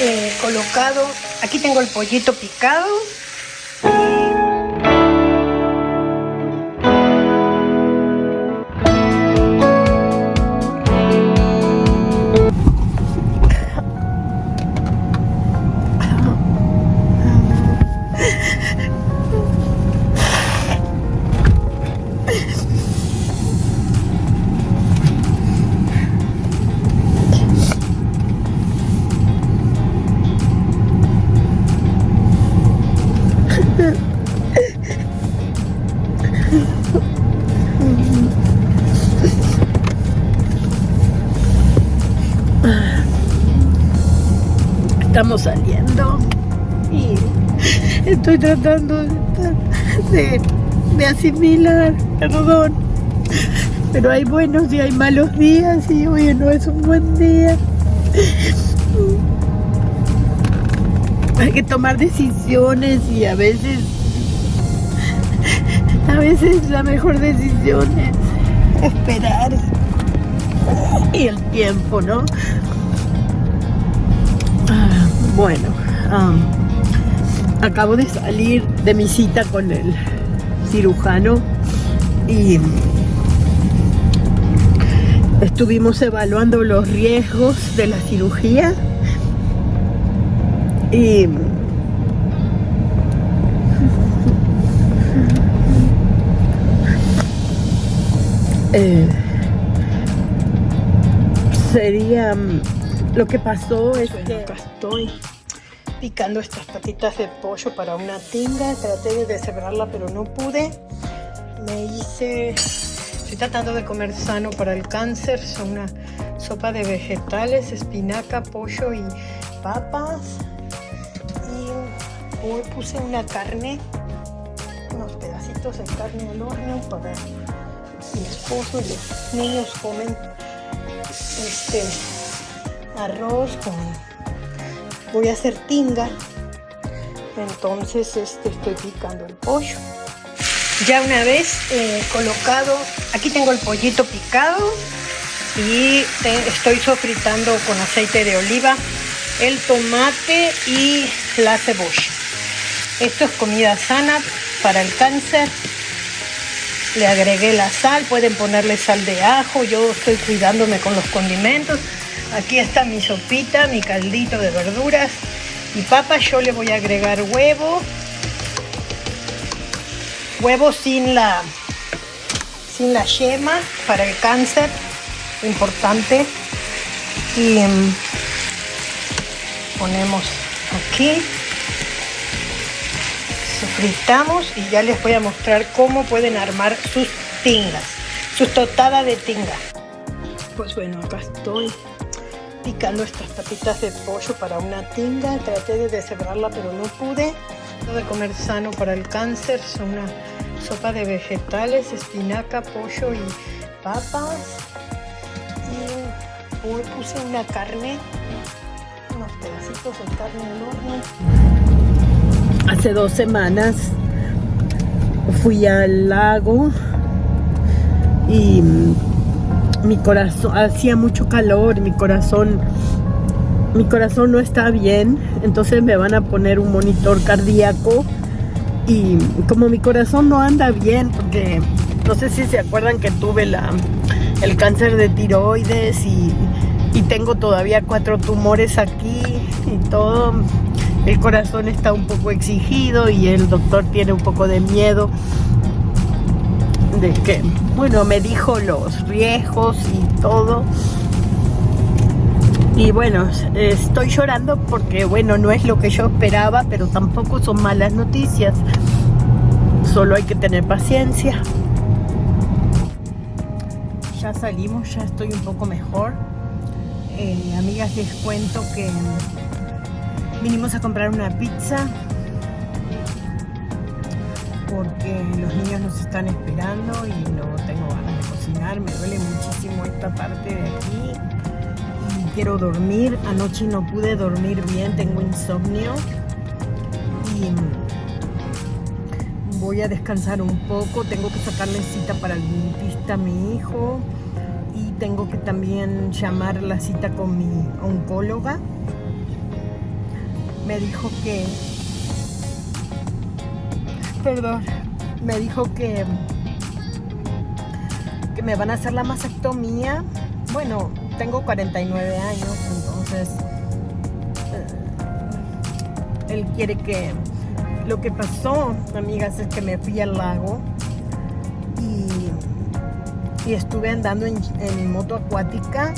eh, colocado, aquí tengo el pollito picado. Estoy tratando de, de, asimilar, perdón, pero hay buenos y hay malos días y hoy no es un buen día. Hay que tomar decisiones y a veces, a veces la mejor decisión es esperar y el tiempo, ¿no? Bueno, acabo de salir de mi cita con el cirujano y estuvimos evaluando los riesgos de la cirugía y eh, sería lo que pasó es que estoy picando estas patitas de pollo para una tinga. Traté de deshebrarla, pero no pude. Me hice... Estoy tratando de comer sano para el cáncer. Son una sopa de vegetales, espinaca, pollo y papas. Y hoy puse una carne, unos pedacitos de carne al horno para mi esposo y los niños comen este arroz con voy a hacer tinga. Entonces este estoy picando el pollo. Ya una vez eh, colocado aquí tengo el pollito picado y estoy sofritando con aceite de oliva el tomate y la cebolla. Esto es comida sana para el cáncer. Le agregué la sal pueden ponerle sal de ajo yo estoy cuidándome con los condimentos Aquí está mi sopita, mi caldito de verduras y papas. Yo le voy a agregar huevo. Huevo sin la, sin la yema para el cáncer. Importante. Y mm, ponemos aquí. Sofritamos y ya les voy a mostrar cómo pueden armar sus tingas. Sus totadas de tinga. Pues bueno, acá estoy picando estas tapitas de pollo para una tinga. Traté de deshebrarla, pero no pude. De comer sano para el cáncer son una sopa de vegetales, espinaca, pollo y papas. Y hoy puse una carne, unos pedacitos de carne al. Hace dos semanas fui al lago y mi corazón, hacía mucho calor, mi corazón, mi corazón no está bien, entonces me van a poner un monitor cardíaco y como mi corazón no anda bien, porque no sé si se acuerdan que tuve la, el cáncer de tiroides y, y tengo todavía cuatro tumores aquí y todo, el corazón está un poco exigido y el doctor tiene un poco de miedo que, bueno, me dijo los riesgos y todo. Y bueno, estoy llorando porque, bueno, no es lo que yo esperaba, pero tampoco son malas noticias. Solo hay que tener paciencia. Ya salimos, ya estoy un poco mejor. Eh, amigas, les cuento que vinimos a comprar una pizza porque los niños nos están esperando y no tengo ganas de cocinar. Me duele muchísimo esta parte de aquí y quiero dormir. Anoche no pude dormir bien, tengo insomnio y voy a descansar un poco. Tengo que sacarle cita para el dentista a mi hijo y tengo que también llamar la cita con mi oncóloga me dijo que, perdón, me dijo que, que me van a hacer la mastectomía. Bueno, tengo 49 años, entonces eh, él quiere que lo que pasó, amigas, es que me fui al lago y, estuve andando en, moto acuática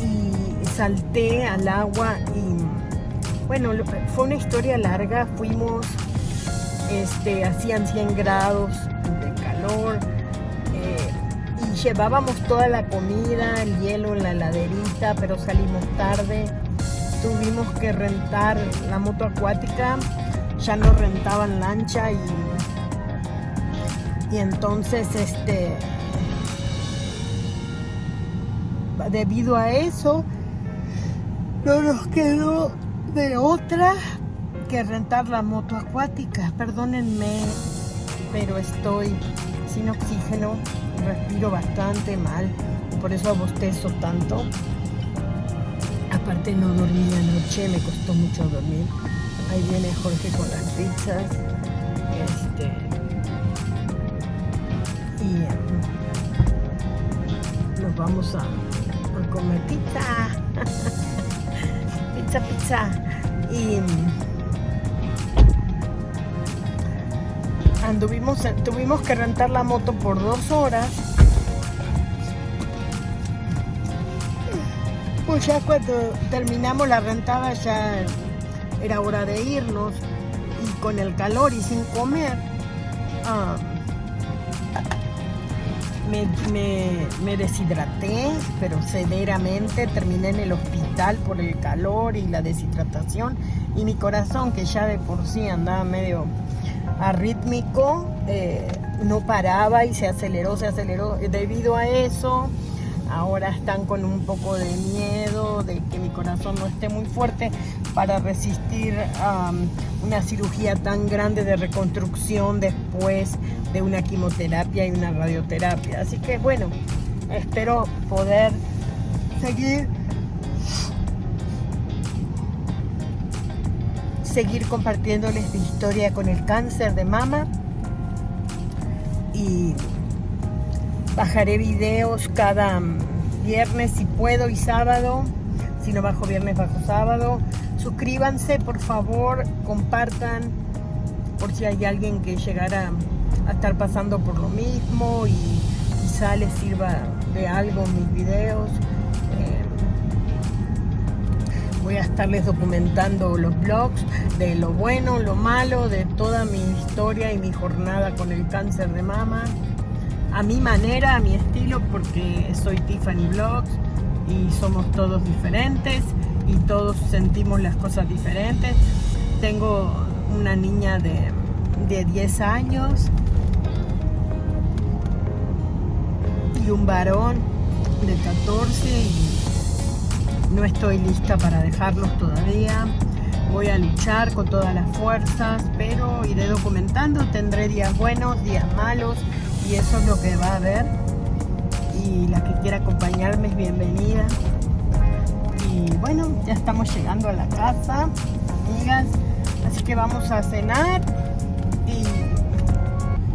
y salté al agua y bueno, fue una historia larga, fuimos, este, hacían 100 grados de calor eh, y llevábamos toda la comida, el hielo la heladerita, pero salimos tarde, tuvimos que rentar la moto acuática ya no rentaban lancha y, y entonces este debido a eso no nos quedó de otra rentar la moto acuática. Perdónenme, pero estoy sin oxígeno, respiro bastante mal, por eso abostezo tanto. Aparte no dormí anoche, me costó mucho dormir. Ahí viene Jorge con las pizzas. Este, y nos vamos a, comer pizza. pizza, pizza. Y anduvimos, tuvimos que rentar la moto por dos horas. Pues ya cuando terminamos la rentada ya era hora de irnos y con el calor y sin comer, ah, me, deshidraté, pero severamente, terminé en el hospital por el calor y la deshidratación y mi corazón, que ya de por sí andaba medio arrítmico, eh, no paraba y se aceleró, se aceleró. Debido a eso, ahora están con un poco de miedo de que mi corazón no esté muy fuerte para resistir una cirugía tan grande de reconstrucción después de una quimioterapia y una radioterapia. Así que bueno, espero poder seguir seguir compartiéndoles mi historia con el cáncer de mama. Y bajaré videos cada viernes si puedo y sábado. Si no bajo viernes bajo sábado. Suscríbanse por favor compartan por si hay alguien que llegara a estar pasando por lo mismo y quizá les sirva de algo mis videos voy a estarles documentando los blogs de lo bueno, lo malo, de toda mi historia y mi jornada con el cáncer de mama a mi manera, a mi estilo, porque soy Tiffany Vlogs y somos todos diferentes y todos sentimos las cosas diferentes. Tengo una niña de, de 10 años y un varón de 14 y no estoy lista para dejarlos todavía. Voy a luchar con todas las fuerzas, pero iré documentando, tendré días buenos, días malos, y eso es lo que va a haber. Y la que quiera acompañarme es bienvenida. Y bueno ya estamos llegando a la casa amigas. Así que vamos a cenar y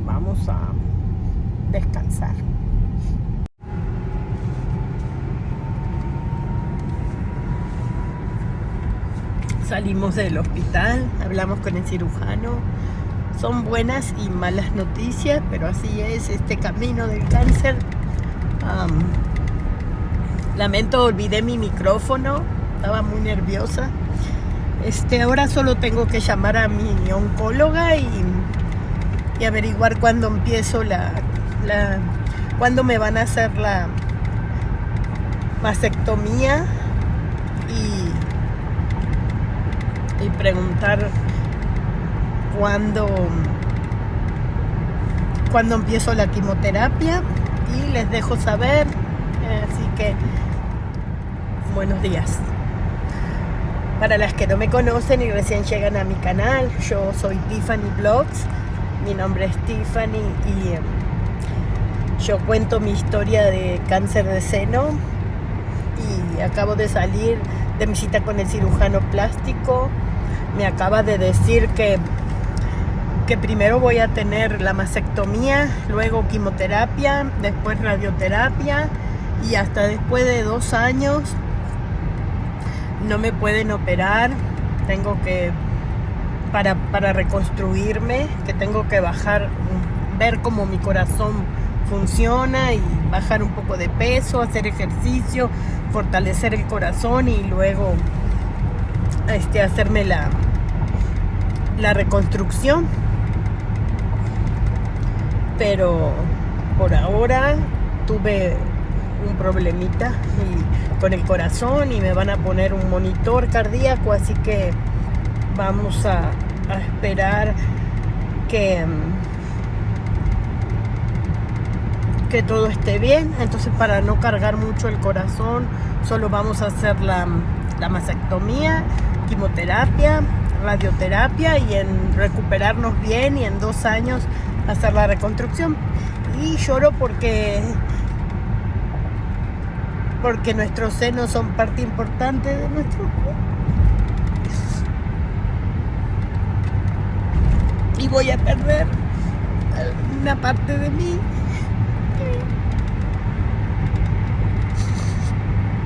vamos a descansar salimos del hospital hablamos con el cirujano son buenas y malas noticias, pero así es este camino del cáncer. lamento, olvidé mi micrófono, estaba muy nerviosa. Este, ahora solo tengo que llamar a mi oncóloga y, y averiguar cuándo empiezo la, la, cuándo me van a hacer la mastectomía y, y preguntar cuando, cuando empiezo la quimioterapia y les dejo saber. Así que, buenos días. Para las que no me conocen y recién llegan a mi canal, yo soy Tiffany Blogs. Mi nombre es Tiffany y em, yo cuento mi historia de cáncer de seno y acabo de salir de mi cita con el cirujano plástico me acaba de decir que, que primero voy a tener la mastectomía, luego quimioterapia, después radioterapia y hasta después de dos años no me pueden operar. Tengo que, para, para reconstruirme, que tengo que bajar, ver cómo mi corazón funciona y bajar un poco de peso, hacer ejercicio, fortalecer el corazón y luego este, hacerme la, la reconstrucción. Pero por ahora tuve un problemita y con el corazón y me van a poner un monitor cardíaco, así que vamos a, esperar que que todo esté bien. Entonces para no cargar mucho el corazón, solo vamos a hacer la, la mastectomía, quimioterapia, radioterapia y en recuperarnos bien y en dos años hacer la reconstrucción. Y lloro porque porque nuestros senos son parte importante de nuestro cuerpo. Y voy a perder una parte de mí.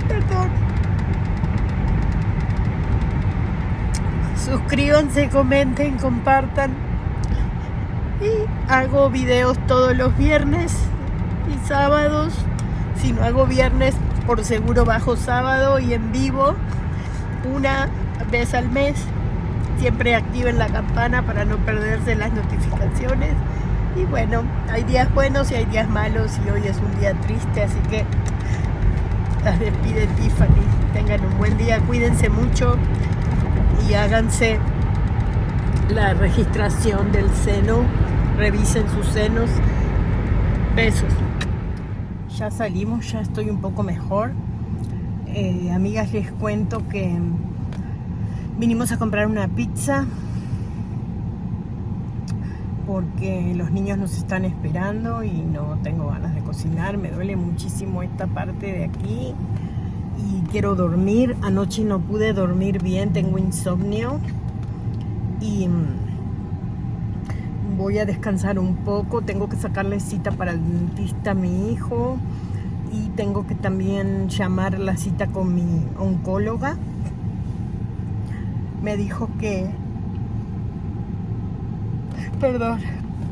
Perdón. Suscríbanse, comenten, compartan. Y hago videos todos los viernes y sábados. Si no hago viernes, por seguro bajo sábado y en vivo una vez al mes. Siempre activen la campana para no perderse las notificaciones. Y bueno, hay días buenos y hay días malos y hoy es un día triste, así que las despide Tiffany. Tengan un buen día, cuídense mucho y háganse la registración del seno, revisen sus senos. Besos. Ya salimos, ya estoy un poco mejor. Eh, amigas, les cuento que vinimos a comprar una pizza porque los niños nos están esperando y no tengo ganas de cocinar, me duele muchísimo esta parte de aquí y quiero dormir, anoche no pude dormir bien, tengo insomnio. Y mm, voy a descansar un poco, tengo que sacarle cita para el dentista a mi hijo. Y tengo que también llamar la cita con mi oncóloga. Me dijo que perdón,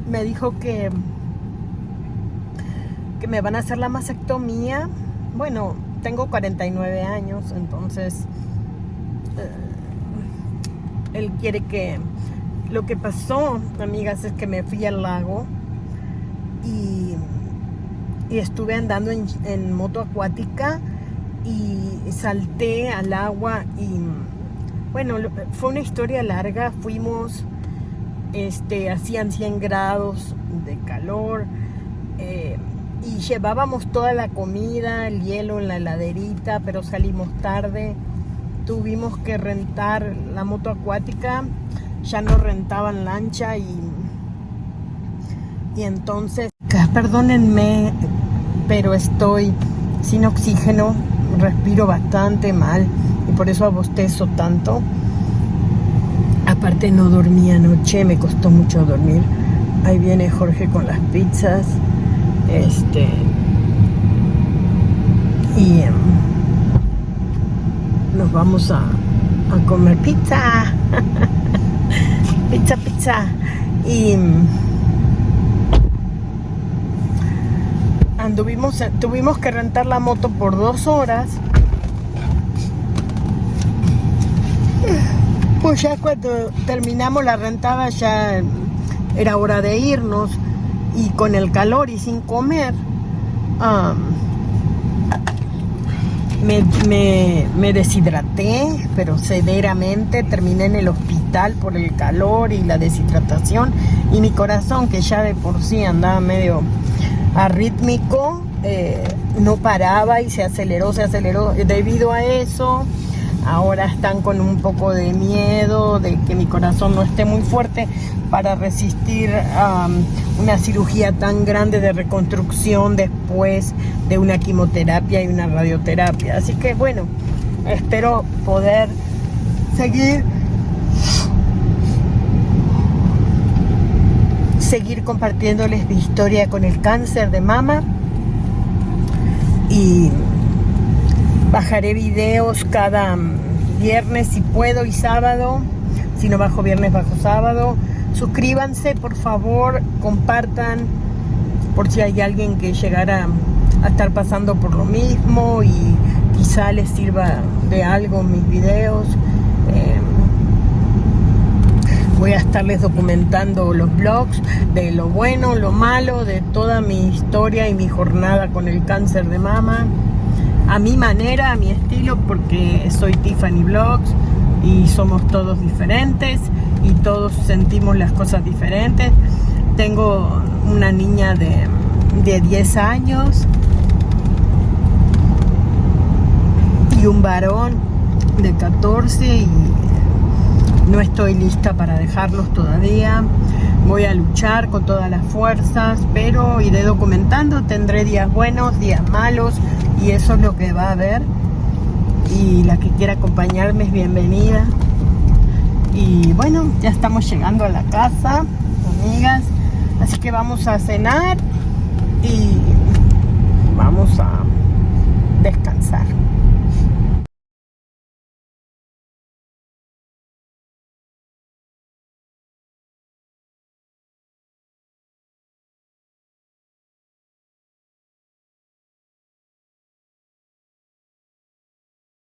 me dijo que, que me van a hacer la mastectomía. Bueno, tengo 49 años, entonces eh, él quiere que... Lo que pasó, amigas, es que me fui al lago y, estuve andando en, en moto acuática y salté al agua y bueno, fue una historia larga, fuimos este, hacían 100 grados de calor eh, y llevábamos toda la comida, el hielo en la heladerita, pero salimos tarde. Tuvimos que rentar la moto acuática, ya no rentaban lancha y, y entonces, perdónenme, pero estoy sin oxígeno, respiro bastante mal y por eso abostezo tanto. Aparte no dormí anoche, me costó mucho dormir. Ahí viene Jorge con las pizzas. Este. Y em, nos vamos a, a comer pizza. pizza, pizza. Y em, anduvimos, tuvimos que rentar la moto por dos horas Pues ya cuando terminamos la rentada ya era hora de irnos y con el calor y sin comer me, deshidraté, pero severamente, terminé en el hospital por el calor y la deshidratación. Y mi corazón que ya de por sí andaba medio arrítmico, eh, no paraba y se aceleró, se aceleró. Debido a eso ahora están con un poco de miedo de que mi corazón no esté muy fuerte para resistir um, una cirugía tan grande de reconstrucción después de una quimioterapia y una radioterapia. Así que bueno, espero poder seguir seguir compartiéndoles mi historia con el cáncer de mama y bajaré videos cada viernes si puedo y sábado. Si no bajo viernes bajo sábado. Suscríbanse por favor compartan por si hay alguien que llegara a estar pasando por lo mismo y quizá les sirva de algo mis videos. Eh, voy a estarles documentando los blogs de lo bueno, lo malo, de toda mi historia y mi jornada con el cáncer de mama a mi manera, a mi estilo, porque soy Tiffany Blogs y somos todos diferentes y todos sentimos las cosas diferentes. Tengo una niña de, de 10 años y un varón de 14 y no estoy lista para dejarlos todavía. Voy a luchar con todas las fuerzas, pero iré documentando. Tendré días buenos, días malos, y eso es lo que va a haber. Y la que quiera acompañarme es bienvenida. Y bueno, ya estamos llegando a la casa, amigas. Así que vamos a cenar y vamos a descansar.